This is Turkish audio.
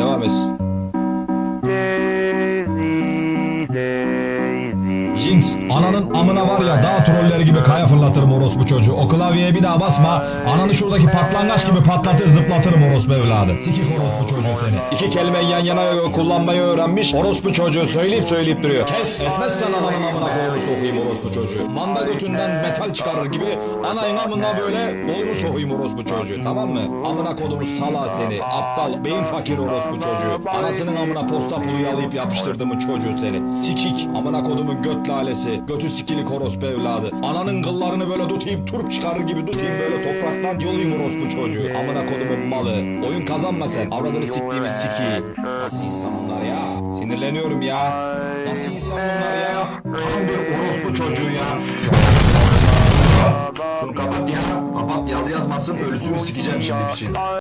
Devam etsin. Deli. Jinx, ananın amına var ya dağ trolleri gibi kaya fırlatırım orospu çocuğu. O klavyeye bir daha basma. Ananı şuradaki patlangaç gibi patlatır zıplatırım orospu evladı. Sikik orospu çocuğu seni. İki kelimeyi yan yana kullanmayı öğrenmiş. Orospu çocuğu söyleyip söyleyip duruyor. Kes etmezsen ananın amına kolunu sokayım orospu çocuğu. Manda götünden metal çıkarır gibi anayın amına böyle bolunu sokayım orospu çocuğu. Tamam mı? Amına kodumu sala seni. Aptal beyin fakir orospu çocuğu. Anasının amına posta pulu yalayıp yapıştırdığımı çocuğu seni. Sikik. Amına kodumun göt lalesi. Götü sikilik orospu evladı. Ananın kıllarını böyle tutayım turp çıkarır gibi tutayım böyle topraktan yolayım orospu çocuğu. Amına kodumun malı. Oyun kazanma sen. Avradını siktiğimiz siki. Nasıl insan bunlar ya? Sinirleniyorum ya. Nasıl insan bunlar ya? Tam bir orospu çocuğu ya. Şunu kapat ya. Kapat yaz yazmasın ölüsünü sikeceğim şimdi şey.